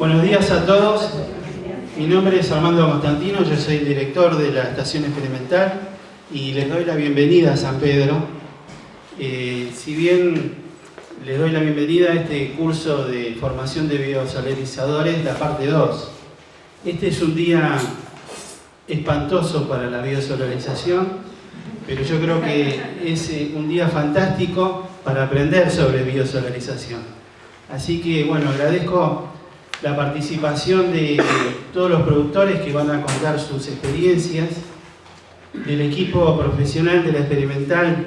Buenos días a todos. Mi nombre es Armando Constantino, yo soy el director de la Estación Experimental y les doy la bienvenida a San Pedro. Eh, si bien les doy la bienvenida a este curso de formación de biosolarizadores, la parte 2. Este es un día espantoso para la biosolarización, pero yo creo que es eh, un día fantástico para aprender sobre biosolarización. Así que, bueno, agradezco la participación de todos los productores que van a contar sus experiencias, del equipo profesional de la experimental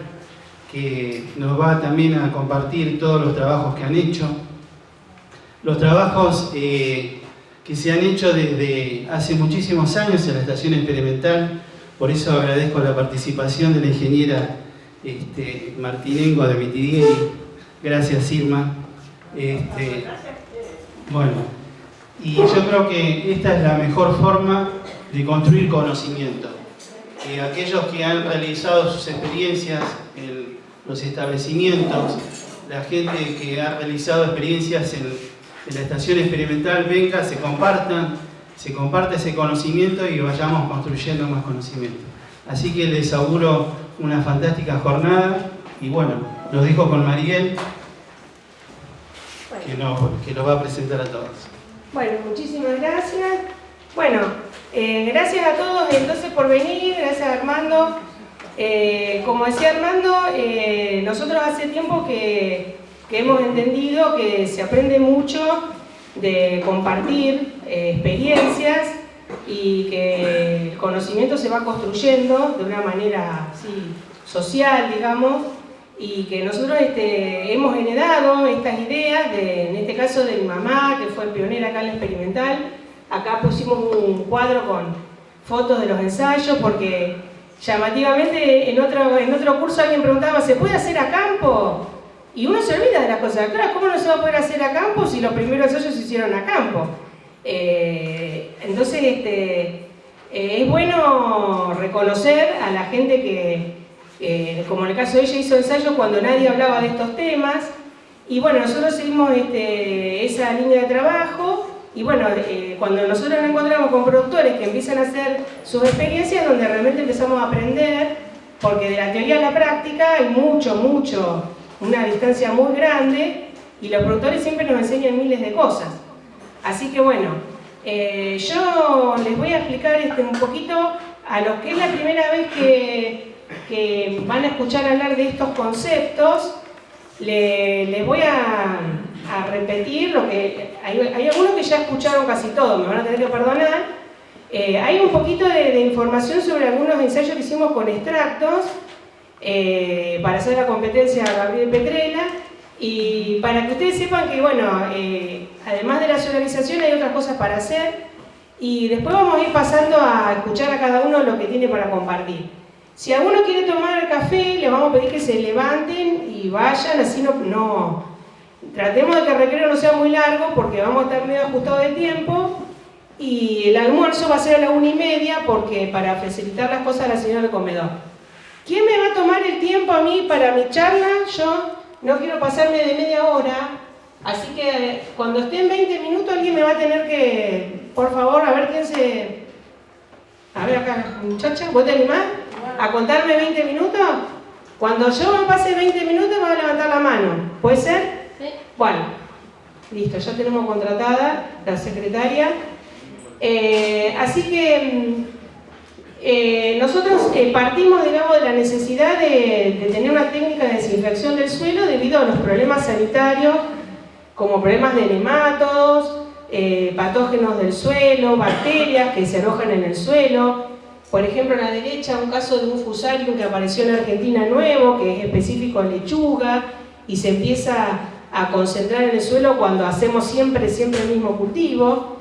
que nos va también a compartir todos los trabajos que han hecho, los trabajos eh, que se han hecho desde hace muchísimos años en la estación experimental, por eso agradezco la participación de la ingeniera este, Martinengo de Mitidieri, gracias Irma. Este, bueno, y yo creo que esta es la mejor forma de construir conocimiento. Que aquellos que han realizado sus experiencias en los establecimientos, la gente que ha realizado experiencias en, en la estación experimental venga, se compartan, se comparte ese conocimiento y vayamos construyendo más conocimiento. Así que les auguro una fantástica jornada y bueno, los dejo con Mariel, que nos, que nos va a presentar a todos. Bueno, muchísimas gracias. Bueno, eh, gracias a todos entonces por venir, gracias Armando. Eh, como decía Armando, eh, nosotros hace tiempo que, hemos entendido que se aprende mucho de compartir experiencias y que el conocimiento se va construyendo de una manera social, digamos, y que nosotros este, hemos heredado estas ideas, de, en este caso de mi mamá, que fue pionera acá en la experimental. Acá pusimos un cuadro con fotos de los ensayos, porque llamativamente en otro, en otro curso alguien preguntaba, ¿se puede hacer a campo? Y uno se olvida de las cosas. Claro, ¿cómo no se va a poder hacer a campo si los primeros ensayos se hicieron a campo? Eh, entonces, este, eh, es bueno reconocer a la gente que, como en el caso de ella hizo ensayo cuando nadie hablaba de estos temas, y bueno, nosotros seguimos este, esa línea de trabajo, y bueno, eh, cuando nosotros nos encontramos con productores que empiezan a hacer sus experiencias, donde realmente empezamos a aprender, porque de la teoría a la práctica hay mucho, mucho, una distancia muy grande, y los productores siempre nos enseñan miles de cosas. Así que bueno, eh, yo les voy a explicar este, un poquito a los que es la primera vez que que van a escuchar hablar de estos conceptos, les voy a, repetir lo que... Hay, algunos que ya escucharon casi todo, me van a tener que perdonar. Eh, hay un poquito de, información sobre algunos ensayos que hicimos con extractos eh, para hacer la competencia a Gabriel Petrela y para que ustedes sepan que, bueno, eh, además de la solarización hay otras cosas para hacer y después vamos a ir pasando a escuchar a cada uno lo que tiene para compartir. Si alguno quiere tomar café, le vamos a pedir que se levanten y vayan, así no, no... Tratemos de que el recreo no sea muy largo porque vamos a estar medio ajustados de tiempo y el almuerzo va a ser a la una y media porque para facilitar las cosas a la señora del comedor. ¿Quién me va a tomar el tiempo a mí para mi charla? Yo no quiero pasarme de media hora, así que cuando esté en 20 minutos alguien me va a tener que, por favor, a ver quién se... A ver acá, muchacha, ¿vos te animás? A contarme 20 minutos? Cuando yo me pase 20 minutos me a levantar la mano. ¿Puede ser? Sí. Bueno, listo, ya tenemos contratada la secretaria. Eh, así que mm, eh, nosotros eh, partimos, digamos, de la necesidad de, tener una técnica de desinfección del suelo debido a los problemas sanitarios, como problemas de nematodos, patógenos del suelo, bacterias que se alojan en el suelo, por ejemplo, a la derecha, un caso de un fusarium que apareció en Argentina nuevo, que es específico a lechuga, y se empieza a concentrar en el suelo cuando hacemos siempre, siempre el mismo cultivo.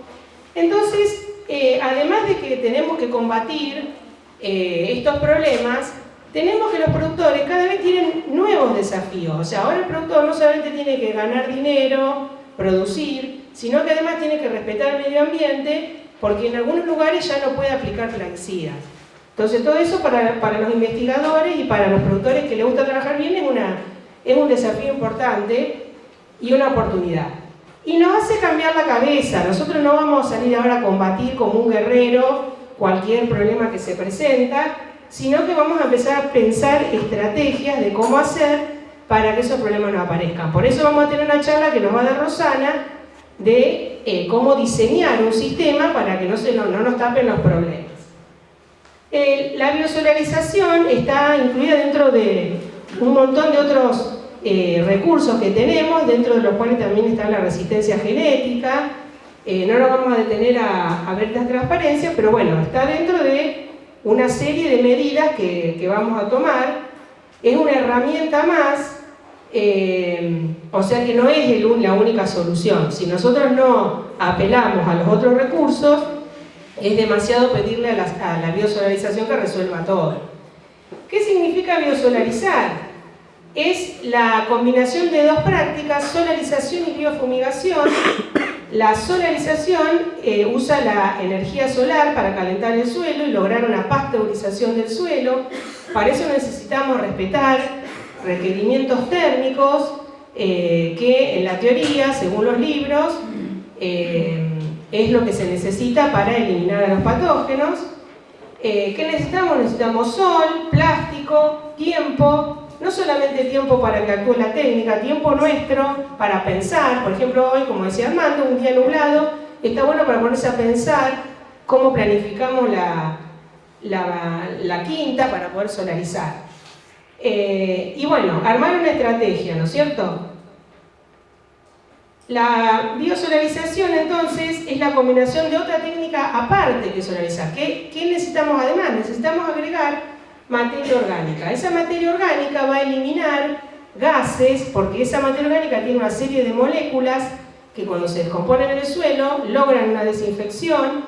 Entonces, eh, además de que tenemos que combatir eh, estos problemas, tenemos que los productores cada vez tienen nuevos desafíos. O sea, ahora el productor no solamente tiene que ganar dinero, producir, sino que además tiene que respetar el medio ambiente porque en algunos lugares ya no puede aplicar plaguicidas. Entonces todo eso para, para, los investigadores y para los productores que les gusta trabajar bien es, una, es un desafío importante y una oportunidad. y nos hace cambiar la cabeza. Nosotros no vamos a salir ahora a combatir como un guerrero cualquier problema que se presenta, sino que vamos a empezar a pensar estrategias de cómo hacer para que esos problemas no aparezcan. Por eso vamos a tener una charla que nos va a dar Rosana de eh, cómo diseñar un sistema para que no, se, no, nos tapen los problemas. la biosolarización está incluida dentro de un montón de otros eh, recursos que tenemos, dentro de los cuales también está la resistencia genética. Eh, no nos vamos a detener a, ver las transparencias, pero bueno, está dentro de una serie de medidas que, vamos a tomar. Es una herramienta más, o sea que no es la única solución. Si nosotros no apelamos a los otros recursos, es demasiado pedirle a la, a la biosolarización que resuelva todo. ¿Qué significa biosolarizar? es la combinación de dos prácticas, solarización y biofumigación. La solarización eh, usa la energía solar para calentar el suelo y lograr una pasteurización del suelo. Para eso necesitamos respetar requerimientos térmicos eh, que en la teoría, según los libros, eh, es lo que se necesita para eliminar a los patógenos. ¿Qué necesitamos? Necesitamos sol, plástico, tiempo, no solamente tiempo para que actúe la técnica, tiempo nuestro para pensar, por ejemplo hoy, como decía Armando, un día nublado, está bueno para ponerse a pensar cómo planificamos la, la, quinta para poder solarizar. Eh, y bueno, armar una estrategia, ¿no es cierto? La biosolarización entonces es la combinación de otra técnica aparte que solarizar. ¿Qué, ¿Qué necesitamos además? Necesitamos agregar materia orgánica. Esa materia orgánica va a eliminar gases, porque esa materia orgánica tiene una serie de moléculas que cuando se descomponen en el suelo logran una desinfección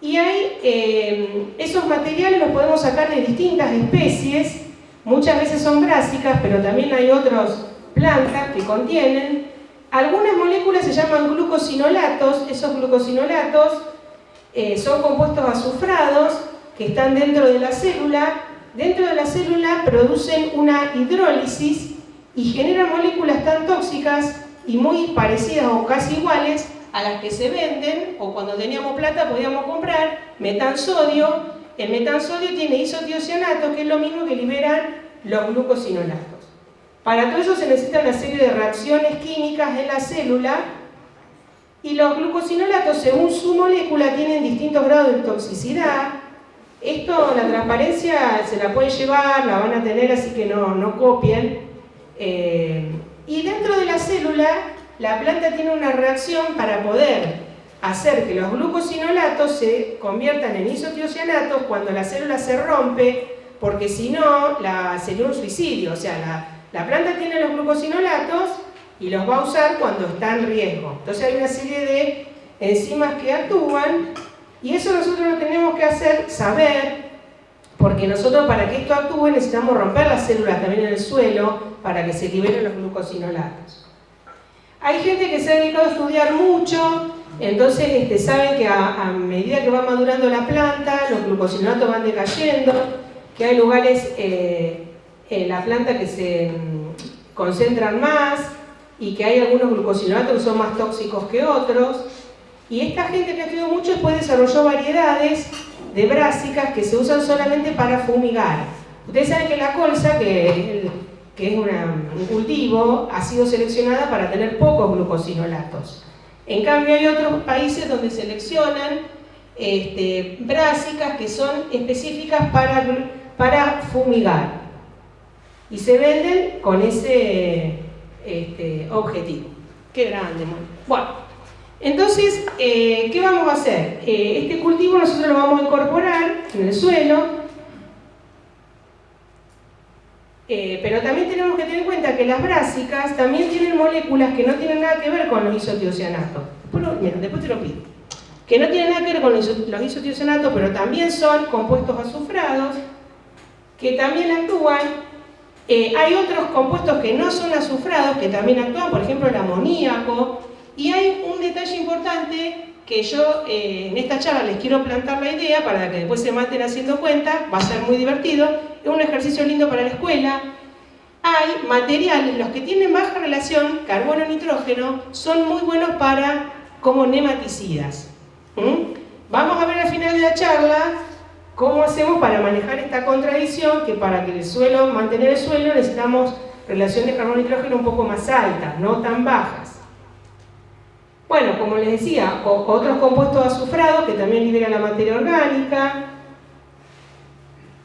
y hay, eh, esos materiales los podemos sacar de distintas especies, muchas veces son brásicas, pero también hay otras plantas que contienen. Algunas moléculas se llaman glucosinolatos, esos glucosinolatos eh, son compuestos azufrados que están dentro de la célula, dentro de la célula producen una hidrólisis y generan moléculas tan tóxicas y muy parecidas o casi iguales a las que se venden, o cuando teníamos plata podíamos comprar metansodio. El metansodio tiene isotiocianato, que es lo mismo que liberan los glucosinolatos. Para todo eso se necesita una serie de reacciones químicas en la célula y los glucosinolatos, según su molécula, tienen distintos grados de toxicidad, esto, la transparencia se la pueden llevar, la van a tener, así que no, no copien. Eh, y dentro de la célula, la planta tiene una reacción para poder hacer que los glucosinolatos se conviertan en isotiocianatos cuando la célula se rompe, porque si no, la, sería un suicidio. O sea, la, la planta tiene los glucosinolatos y los va a usar cuando está en riesgo. Entonces hay una serie de enzimas que actúan y eso nosotros lo tenemos que hacer, saber, porque nosotros para que esto actúe necesitamos romper las células también en el suelo para que se liberen los glucosinolatos. Hay gente que se ha dedicado a estudiar mucho, entonces este, saben que a, medida que va madurando la planta, los glucosinolatos van decayendo, que hay lugares eh, en la planta que se mm, concentran más y que hay algunos glucosinolatos que son más tóxicos que otros. Y esta gente que ha estudiado mucho después desarrolló variedades de brásicas que se usan solamente para fumigar. Ustedes saben que la colza, que es, un cultivo, ha sido seleccionada para tener pocos glucosinolatos. En cambio hay otros países donde seleccionan este, brásicas que son específicas para, para fumigar. Y se venden con ese este, objetivo. Qué grande, bueno. Entonces, eh, ¿qué vamos a hacer? Eh, este cultivo nosotros lo vamos a incorporar en el suelo, eh, pero también tenemos que tener en cuenta que las brásicas también tienen moléculas que no tienen nada que ver con los isotiocianatos. después te lo pido. Que no tienen nada que ver con los isotiocianatos, pero también son compuestos azufrados, que también actúan. hay otros compuestos que no son azufrados, que también actúan, por ejemplo el amoníaco, y hay un detalle importante que yo eh, en esta charla les quiero plantar la idea para que después se maten haciendo cuenta, va a ser muy divertido, un ejercicio lindo para la escuela. hay materiales, los que tienen baja relación carbono-nitrógeno, son muy buenos para como nematicidas. Vamos a ver al final de la charla cómo hacemos para manejar esta contradicción, que para que el suelo, mantener el suelo necesitamos relaciones carbono-nitrógeno un poco más altas, no tan bajas. Bueno, como les decía, otros compuestos azufrados que también liberan la materia orgánica.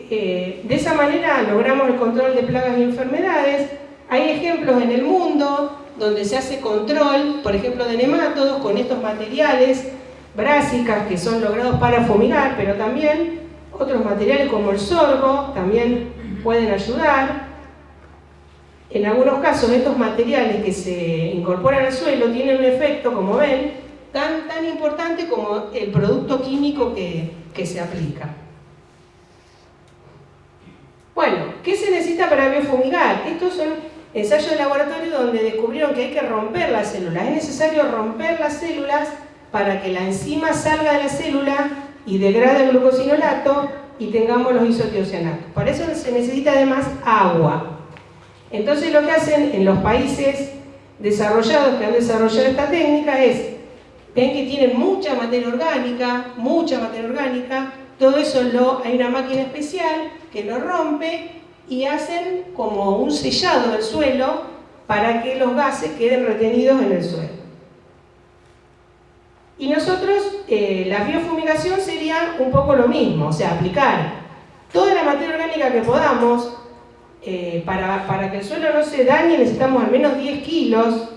Eh, de esa manera logramos el control de plagas y enfermedades. Hay ejemplos en el mundo donde se hace control, por ejemplo, de nemátodos con estos materiales, brásicas, que son logrados para fumigar, pero también otros materiales como el sorgo también pueden ayudar. En algunos casos estos materiales que se incorporan al suelo tienen un efecto, como ven, tan, tan importante como el producto químico que, que se aplica. Bueno, ¿qué se necesita para biofumigar? Estos son ensayos de laboratorio donde descubrieron que hay que romper las células. Es necesario romper las células para que la enzima salga de la célula y degrade el glucosinolato y tengamos los isotiocianatos. Para eso se necesita además agua. Entonces lo que hacen en los países desarrollados que han desarrollado esta técnica es, ven que tienen mucha materia orgánica, mucha materia orgánica, todo eso lo, hay una máquina especial que lo rompe y hacen como un sellado del suelo para que los gases queden retenidos en el suelo. Y nosotros, eh, la biofumigación sería un poco lo mismo, o sea, aplicar toda la materia orgánica que podamos, eh, para, que el suelo no se dañe necesitamos al menos 10 kilos,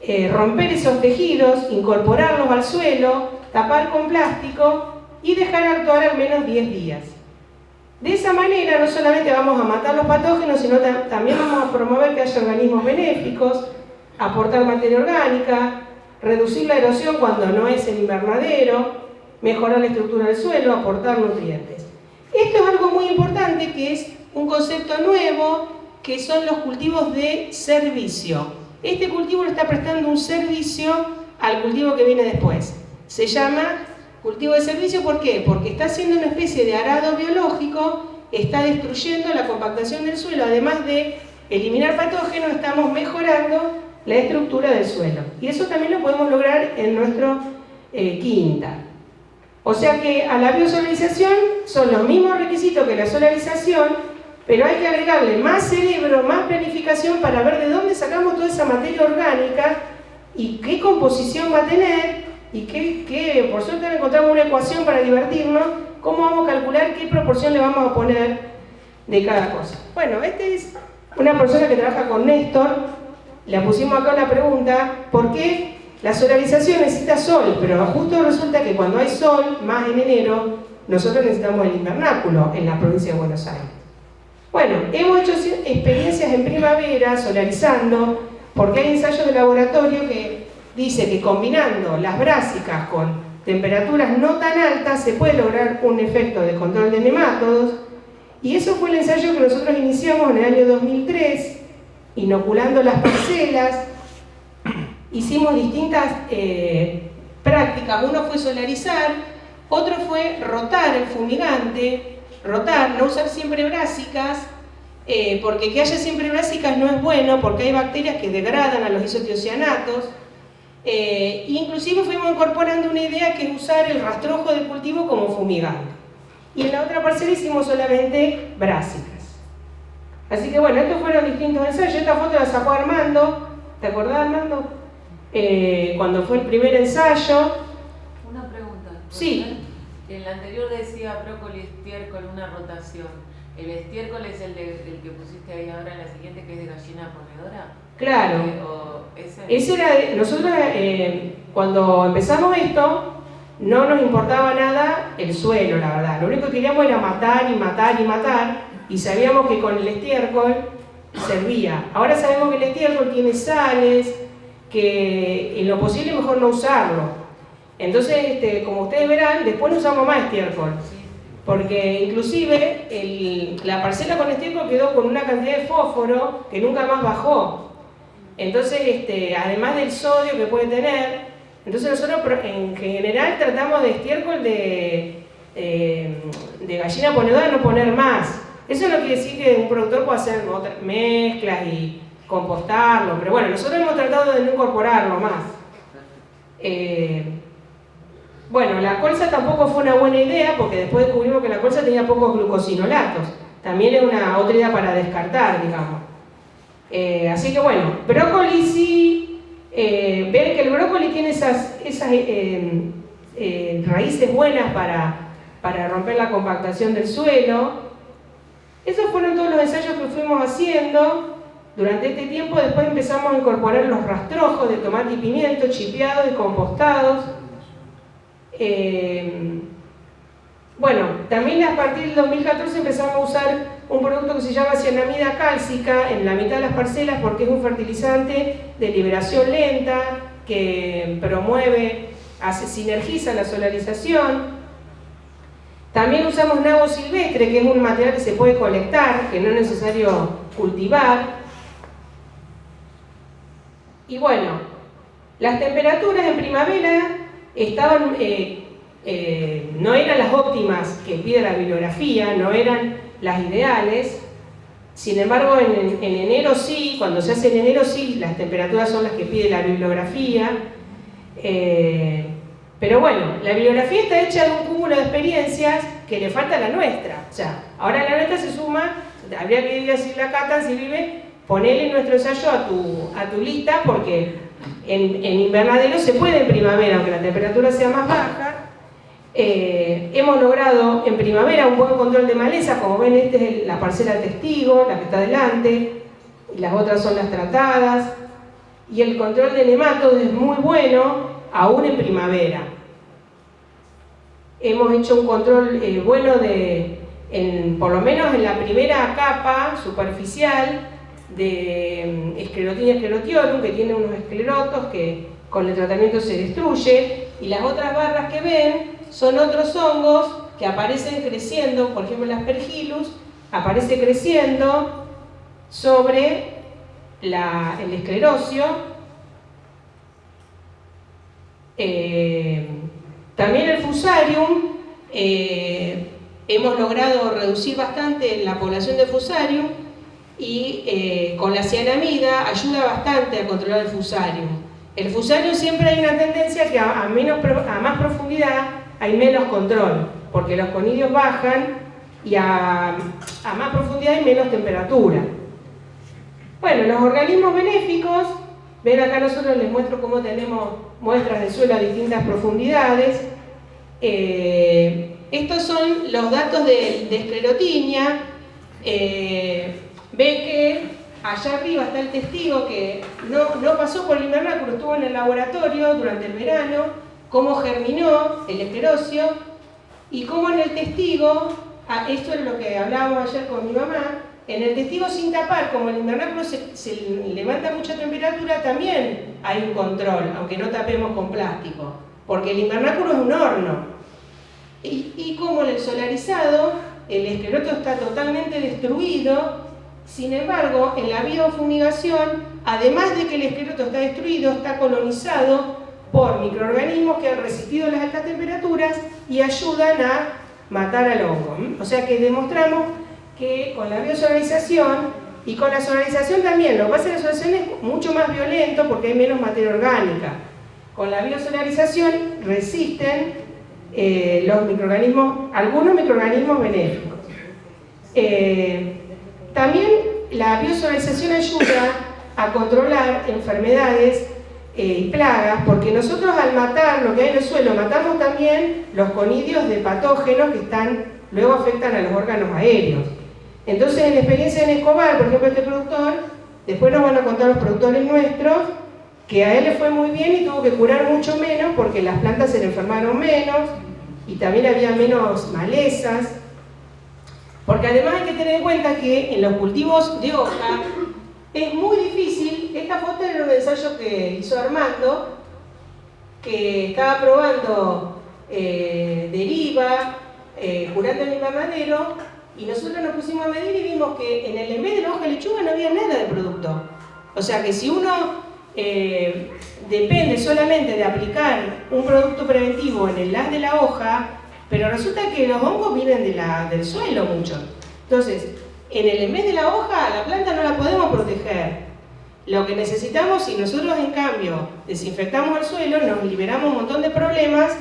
eh, romper esos tejidos, incorporarlos al suelo, tapar con plástico y dejar actuar al menos 10 días. De esa manera no solamente vamos a matar los patógenos, sino también vamos a promover que haya organismos benéficos, aportar materia orgánica, reducir la erosión cuando no es el invernadero, mejorar la estructura del suelo, aportar nutrientes. Esto es algo muy importante que es un concepto nuevo que son los cultivos de servicio. Este cultivo le está prestando un servicio al cultivo que viene después. Se llama cultivo de servicio, ¿por qué? Porque está haciendo una especie de arado biológico, está destruyendo la compactación del suelo, además de eliminar patógenos, estamos mejorando la estructura del suelo. Y eso también lo podemos lograr en nuestro eh, quinta. O sea que a la biosolarización son los mismos requisitos que la solarización, pero hay que agregarle más cerebro, más planificación para ver de dónde sacamos toda esa materia orgánica y qué composición va a tener y qué, por suerte encontramos una ecuación para divertirnos, cómo vamos a calcular qué proporción le vamos a poner de cada cosa. Bueno, esta es una persona que trabaja con Néstor, le pusimos acá una pregunta, ¿por qué la solarización necesita sol? Pero justo resulta que cuando hay sol, más en enero, nosotros necesitamos el invernáculo en la provincia de Buenos Aires. Bueno, hemos hecho experiencias en primavera solarizando, porque hay ensayos de laboratorio que dice que combinando las brásicas con temperaturas no tan altas se puede lograr un efecto de control de nemátodos y eso fue el ensayo que nosotros iniciamos en el año 2003 inoculando las parcelas, hicimos distintas eh, prácticas, uno fue solarizar, otro fue rotar el fumigante, rotar, no usar siempre brásicas, eh, porque que haya siempre brásicas no es bueno, porque hay bacterias que degradan a los isotiocianatos, eh, inclusive fuimos incorporando una idea que es usar el rastrojo de cultivo como fumigante. Y en la otra parcela hicimos solamente brásicas. Así que bueno, estos fueron distintos ensayos. Esta foto la sacó Armando. ¿Te acordás, Armando? Eh, cuando fue el primer ensayo. Una pregunta. Sí. En la anterior decía brócoli, estiércol, una rotación. ¿El estiércol es el, que pusiste ahí ahora en la siguiente, que es de gallina ponedora? Claro. Eh, ese... era, nosotros eh, cuando empezamos esto, no nos importaba nada el suelo, la verdad. Lo único que queríamos era matar y matar y matar y sabíamos que con el estiércol servía. Ahora sabemos que el estiércol tiene sales, que en lo posible mejor no usarlo. Entonces, este, como ustedes verán, después no usamos más estiércol. Porque inclusive la parcela con estiércol quedó con una cantidad de fósforo que nunca más bajó. Entonces, este, además del sodio que puede tener, entonces nosotros en general tratamos de estiércol de, eh, de gallina ponedora no poner más Eso no quiere decir que un productor pueda hacer mezclas y compostarlo, pero bueno, nosotros hemos tratado de no incorporarlo más. Eh, bueno, la colza tampoco fue una buena idea porque después descubrimos que la colza tenía pocos glucosinolatos. También es una otra idea para descartar, digamos. Eh, así que bueno, brócoli sí, eh, ver que el brócoli tiene esas, esas eh, raíces buenas para, para romper la compactación del suelo. Esos fueron todos los ensayos que fuimos haciendo. Durante este tiempo después empezamos a incorporar los rastrojos de tomate y pimiento chipeados y compostados. Bueno, también a partir del 2014 empezamos a usar un producto que se llama cianamida cálcica en la mitad de las parcelas porque es un fertilizante de liberación lenta que promueve, hace, sinergiza la solarización. También usamos nabo silvestre, que es un material que se puede colectar, que no es necesario cultivar. Y bueno, las temperaturas en primavera estaban, eh, eh, no eran las óptimas que pide la bibliografía, no eran las ideales. Sin embargo, en, enero sí, cuando se hace en enero sí, las temperaturas son las que pide la bibliografía. Eh, pero bueno, la bibliografía está hecha de un cúmulo de experiencias que le falta a la nuestra. O sea, ahora la nuestra se suma, habría que decirle a Cata, si vive, ponerle nuestro ensayo a tu, a tu lista porque en, en invernadero se puede en primavera, aunque la temperatura sea más baja, eh, hemos logrado en primavera un buen control de maleza, como ven esta es la parcela testigo, la que está delante, y las otras son las tratadas, y el control de nematodos es muy bueno, aún en primavera. Hemos hecho un control eh, bueno de, por lo menos en la primera capa superficial de mm, esclerotina esclerotiorum, que tiene unos esclerotos que con el tratamiento se destruye, y las otras barras que ven son otros hongos que aparecen creciendo, por ejemplo el aspergillus, aparece creciendo sobre el esclerocio. Eh, también el fusarium, eh, hemos logrado reducir bastante la población de fusarium y eh, con la cianamida ayuda bastante a controlar el fusarium. El fusarium siempre hay una tendencia que a, menos, a más profundidad hay menos control, porque los conidios bajan y a, más profundidad hay menos temperatura. Bueno, los organismos benéficos, ven acá nosotros les muestro cómo tenemos muestras de suelo a distintas profundidades. Eh, estos son los datos de, esclerotinia. Eh, ven que allá arriba está el testigo que no, no pasó por el invernáculo, estuvo en el laboratorio durante el verano, cómo germinó el esclerocio y cómo en el testigo, esto es lo que hablábamos ayer con mi mamá, en el testigo sin tapar, como el invernáculo se, levanta mucha temperatura, también hay un control, aunque no tapemos con plástico, porque el invernáculo es un horno. Y, y como en el solarizado, el escleroto está totalmente destruido, sin embargo, en la biofumigación, además de que el escleroto está destruido, está colonizado por microorganismos que han resistido las altas temperaturas y ayudan a matar al hongo. O sea que demostramos que con la biosolarización y con la solarización también, lo que pasa que la solarización es mucho más violento porque hay menos materia orgánica. Con la biosolarización resisten eh, los microorganismos, algunos microorganismos benéficos. Eh, también la biosolarización ayuda a controlar enfermedades y plagas, porque nosotros al matar lo que hay en el suelo, matamos también los conidios de patógenos que están, luego afectan a los órganos aéreos. Entonces, en la experiencia en Escobar, por ejemplo, este productor, después nos van a contar los productores nuestros, que a él le fue muy bien y tuvo que curar mucho menos porque las plantas se le enfermaron menos y también había menos malezas. Porque además hay que tener en cuenta que en los cultivos de hoja es muy difícil, esta foto era un ensayo que hizo Armando, que estaba probando eh, deriva, eh, curando el invernadero, y nosotros nos pusimos a medir y vimos que en el en de la hoja de lechuga no había nada de producto. O sea que si uno eh, depende solamente de aplicar un producto preventivo en el las de la hoja, pero resulta que los hongos vienen del suelo mucho. Entonces, en el en vez de la hoja, la planta no la podemos proteger. Lo que necesitamos, si nosotros en cambio desinfectamos el suelo, nos liberamos un montón de problemas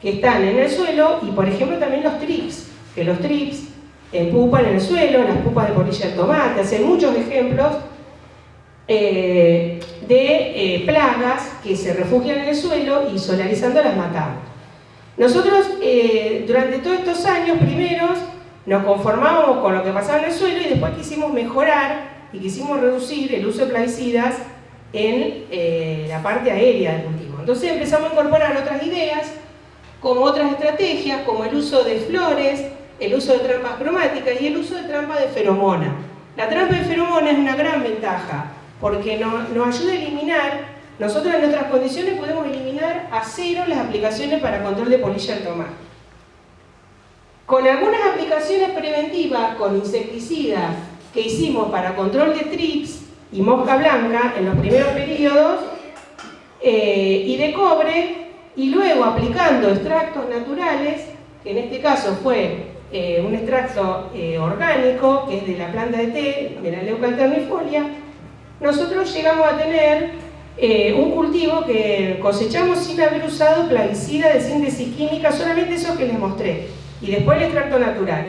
que están en el suelo y por ejemplo también los trips, que los trips pupan en el suelo, las pupas de polilla de tomate, hacen muchos ejemplos eh, de eh, plagas que se refugian en el suelo y solarizando las matamos. Nosotros eh, durante todos estos años primeros nos conformábamos con lo que pasaba en el suelo y después quisimos mejorar y quisimos reducir el uso de plaguicidas en la parte aérea del cultivo. Entonces empezamos a incorporar otras ideas, como otras estrategias, como el uso de flores, el uso de trampas cromáticas y el uso de trampa de feromona. La trampa de feromona es una gran ventaja porque nos, ayuda a eliminar, nosotros en nuestras condiciones podemos eliminar a cero las aplicaciones para control de polilla del tomate. Con algunas aplicaciones preventivas con insecticidas que hicimos para control de trips y mosca blanca en los primeros periodos eh, y de cobre y luego aplicando extractos naturales, que en este caso fue eh, un extracto eh, orgánico que es de la planta de té, de la leuca alternifolia, nosotros llegamos a tener un cultivo que cosechamos sin haber usado plaguicida de síntesis química, solamente eso que les mostré, y después el extracto natural.